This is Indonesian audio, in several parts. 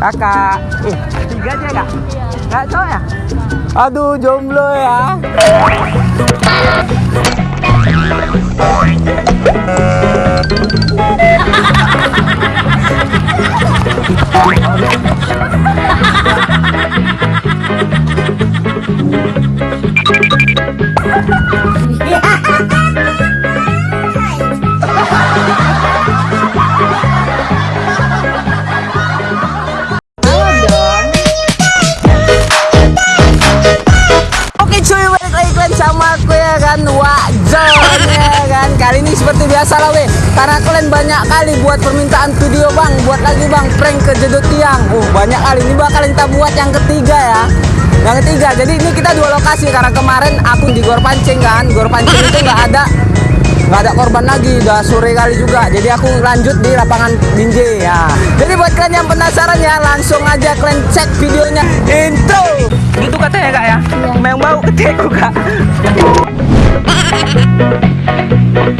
Kakak. Eh, tiga aja kak? Nggak cowok ya? Aduh, jomblo ya. Biasa lah weh. Karena kalian banyak kali buat permintaan video bang. Buat lagi bang prank ke jedut tiang. Uh, Banyak kali, ini bakal kita buat yang ketiga ya. Yang ketiga, jadi ini kita dua lokasi. Karena kemarin aku di Gor Pancing kan. Gor Pancing itu nggak ada. Nggak ada korban lagi. Udah sore kali juga. Jadi aku lanjut di lapangan Binjai ya. Jadi buat kalian yang penasaran ya langsung aja kalian cek videonya. Intro. Gitu katanya kak ya? Memang bau ketekku kak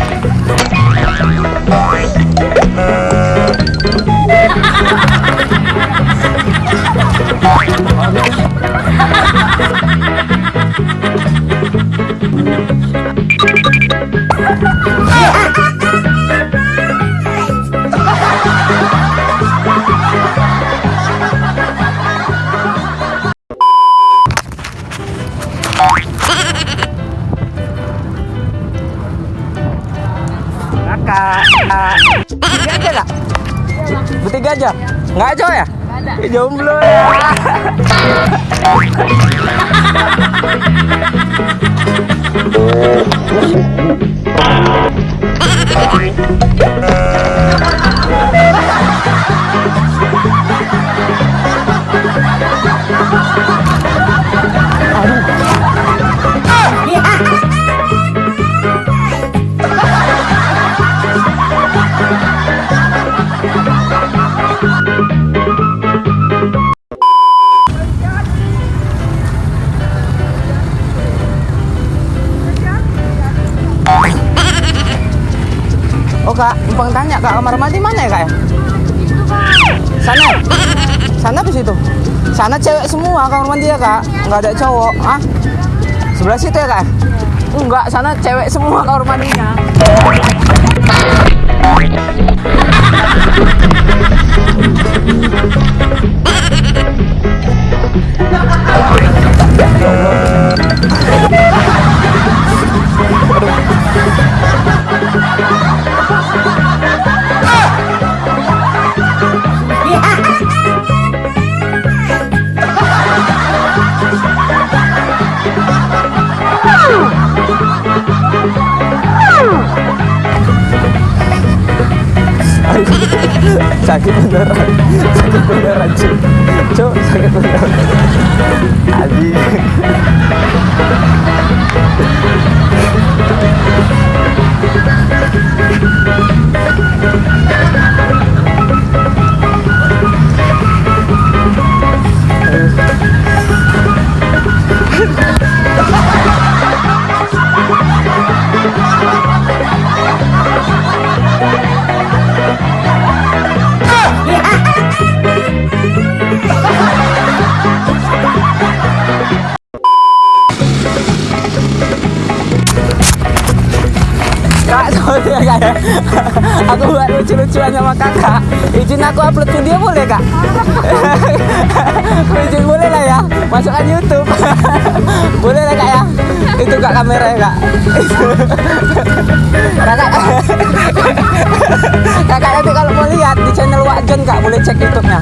kakak bertiga aja? Nggak cowok ya? Ada jomblo ya. kak, numpang tanya kak kamar mandi mana ya kak ya? Sana, sana ke situ. Sana cewek semua kamar mandi ya kak, nggak ada cowok. Ah, sebelah situ ya kak? Enggak, sana cewek semua kamar mandinya. Sakit beneran. Sakit beneran cuy. Cuy sakit beneran. Adi Ya kak ya. Aku buat lucu-lucuan sama kakak. Izin aku upload video boleh kak? Izin boleh lah ya. Masukkan YouTube. boleh lah kak ya. Itu kak kamera ya kak. kakak. kakak nanti kalau mau lihat di channel Wakjon kak boleh cek YouTube-nya.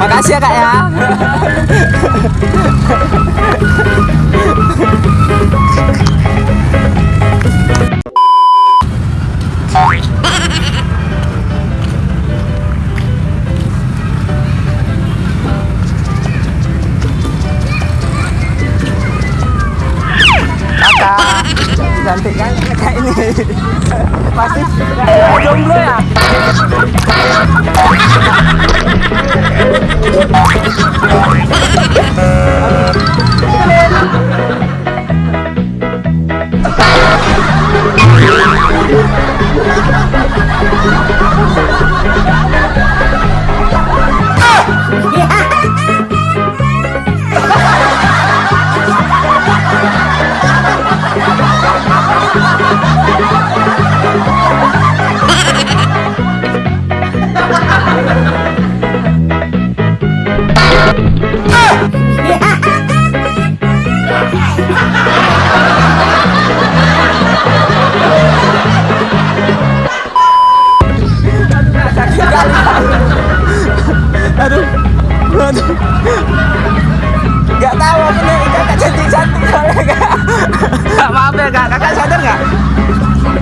Makasih ya kak ya. Cantik kan kayak ini pasti kayak jomblo ya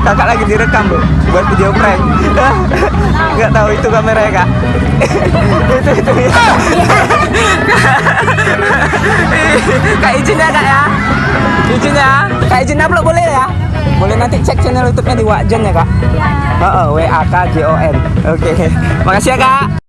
Kakak lagi direkam loh, buat video prank. Gak tahu itu kamera ya kak? Itu itu ya Kak izin ya kak ya? Izin ya? Kak izin upload boleh ya? Boleh nanti cek channel youtube-nya di Wakjon ya kak? Oh, W A K J O N. Oke. Makasih ya kak